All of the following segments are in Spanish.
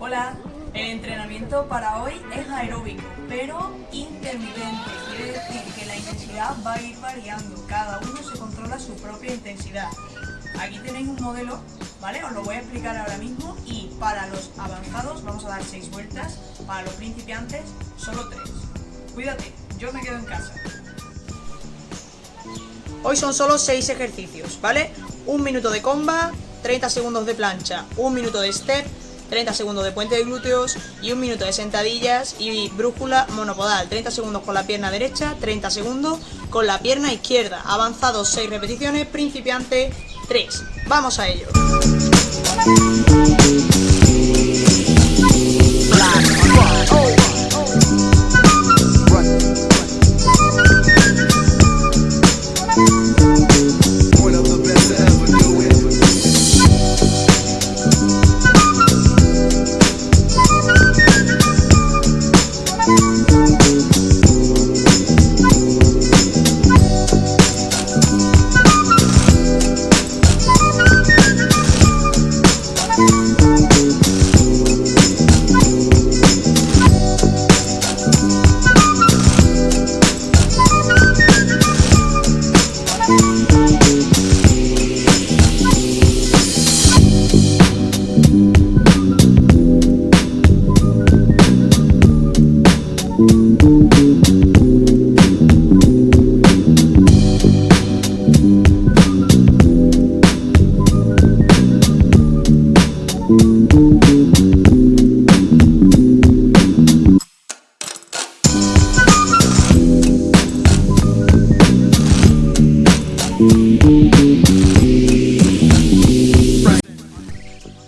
Hola, el entrenamiento para hoy es aeróbico, pero intermitente. Quiere decir que la intensidad va a ir variando, cada uno se controla su propia intensidad. Aquí tenéis un modelo, ¿vale? Os lo voy a explicar ahora mismo y para los avanzados vamos a dar 6 vueltas, para los principiantes solo 3. Cuídate, yo me quedo en casa. Hoy son solo 6 ejercicios, ¿vale? Un minuto de comba, 30 segundos de plancha, un minuto de step, 30 segundos de puente de glúteos y un minuto de sentadillas y brújula monopodal. 30 segundos con la pierna derecha, 30 segundos con la pierna izquierda. Avanzado 6 repeticiones, principiante 3. Vamos a ello.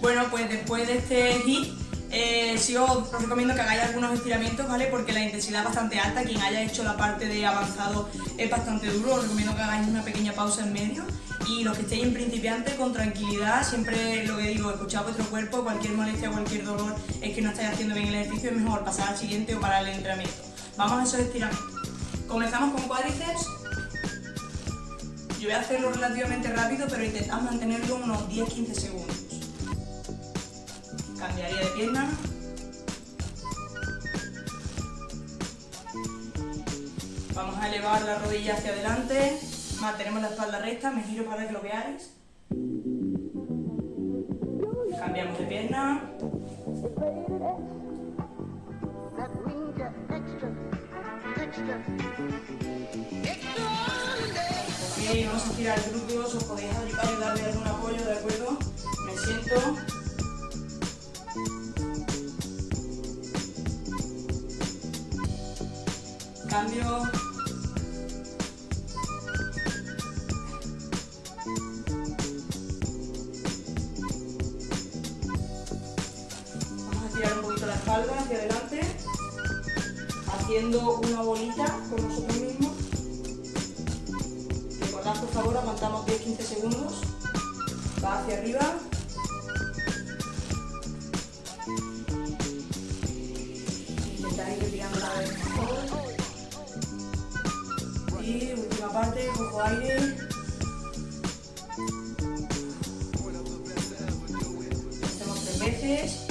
Bueno, pues después de este hit, eh, sí os recomiendo que hagáis algunos estiramientos, ¿vale? Porque la intensidad es bastante alta, quien haya hecho la parte de avanzado es bastante duro, os recomiendo que hagáis una pequeña pausa en medio y los que estéis en principiante con tranquilidad, siempre lo que digo, escuchad vuestro cuerpo, cualquier molestia, cualquier dolor es que no estáis haciendo bien el ejercicio, es mejor pasar al siguiente o parar el entrenamiento. Vamos a esos estiramientos. Comenzamos con cuádriceps. Yo voy a hacerlo relativamente rápido, pero intentad mantenerlo unos 10-15 segundos. Cambiaría de pierna. Vamos a elevar la rodilla hacia adelante. Mantenemos la espalda recta, me giro para que lo veáis. Cambiamos de pierna. Ok, vamos a estirar glúteos, os podéis ayudar de algún apoyo, ¿de acuerdo? Me siento. Cambio. Vamos a estirar un poquito la espalda hacia adelante, haciendo una bolita con nosotros mismos. Favor, aguantamos 10-15 segundos. Va hacia arriba. Intentar ir retirando la vez. Y última parte, cojo aire. Hacemos tres veces.